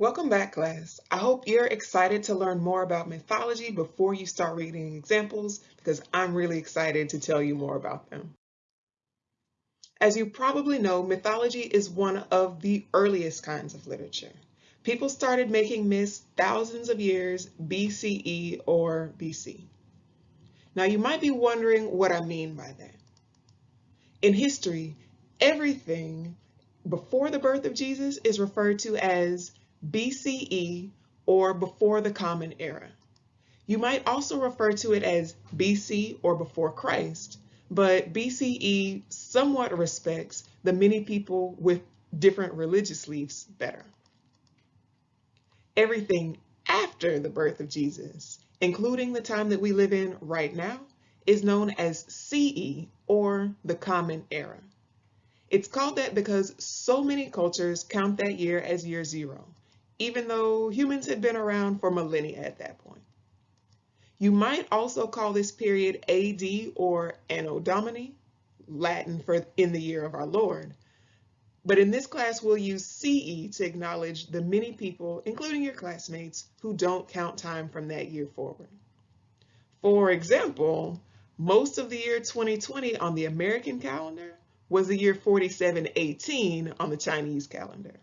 Welcome back, class. I hope you're excited to learn more about mythology before you start reading examples, because I'm really excited to tell you more about them. As you probably know, mythology is one of the earliest kinds of literature. People started making myths thousands of years BCE or BC. Now you might be wondering what I mean by that. In history, everything before the birth of Jesus is referred to as BCE or before the Common Era. You might also refer to it as BC or before Christ, but BCE somewhat respects the many people with different religious beliefs better. Everything after the birth of Jesus, including the time that we live in right now, is known as CE or the Common Era. It's called that because so many cultures count that year as year zero, even though humans had been around for millennia at that point. You might also call this period AD or Anno Domini, Latin for in the year of our Lord. But in this class, we'll use CE to acknowledge the many people, including your classmates, who don't count time from that year forward. For example, most of the year 2020 on the American calendar was the year 4718 on the Chinese calendar.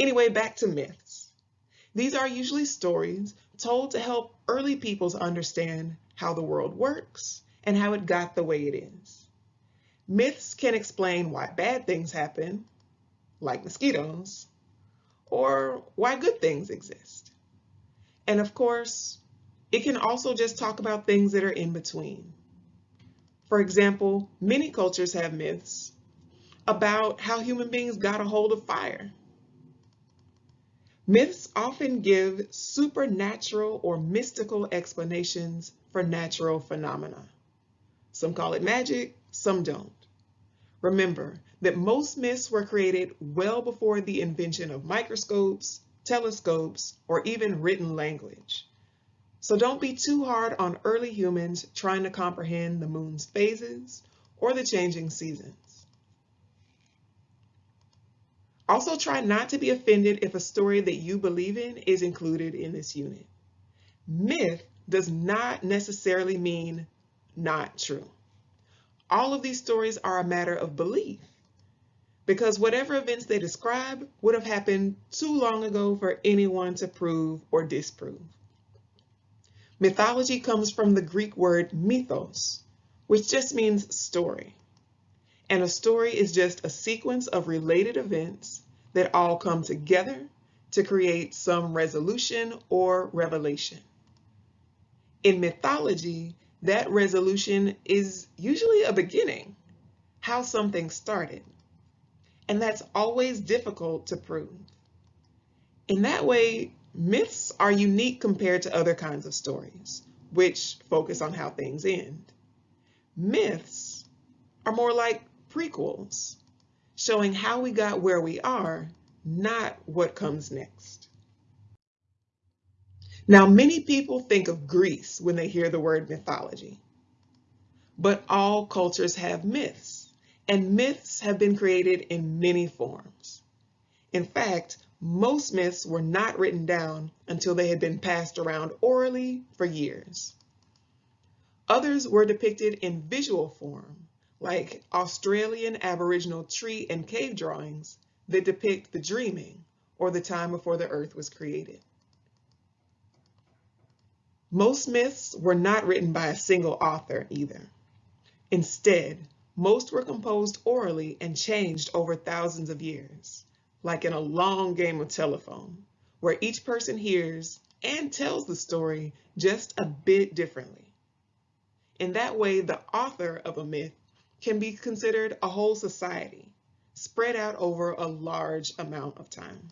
Anyway, back to myths. These are usually stories told to help early peoples understand how the world works and how it got the way it is. Myths can explain why bad things happen, like mosquitoes, or why good things exist. And of course, it can also just talk about things that are in between. For example, many cultures have myths about how human beings got a hold of fire Myths often give supernatural or mystical explanations for natural phenomena. Some call it magic, some don't. Remember that most myths were created well before the invention of microscopes, telescopes, or even written language. So don't be too hard on early humans trying to comprehend the moon's phases or the changing seasons. Also try not to be offended if a story that you believe in is included in this unit. Myth does not necessarily mean not true. All of these stories are a matter of belief because whatever events they describe would have happened too long ago for anyone to prove or disprove. Mythology comes from the Greek word mythos, which just means story and a story is just a sequence of related events that all come together to create some resolution or revelation. In mythology, that resolution is usually a beginning, how something started. And that's always difficult to prove. In that way, myths are unique compared to other kinds of stories, which focus on how things end. Myths are more like prequels, showing how we got where we are, not what comes next. Now, many people think of Greece when they hear the word mythology, but all cultures have myths, and myths have been created in many forms. In fact, most myths were not written down until they had been passed around orally for years. Others were depicted in visual form, like Australian Aboriginal tree and cave drawings that depict the dreaming or the time before the earth was created. Most myths were not written by a single author either. Instead, most were composed orally and changed over thousands of years, like in a long game of telephone, where each person hears and tells the story just a bit differently. In that way, the author of a myth can be considered a whole society, spread out over a large amount of time.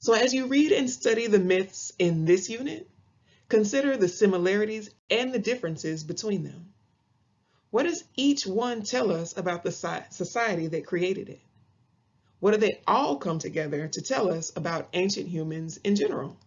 So as you read and study the myths in this unit, consider the similarities and the differences between them. What does each one tell us about the society that created it? What do they all come together to tell us about ancient humans in general?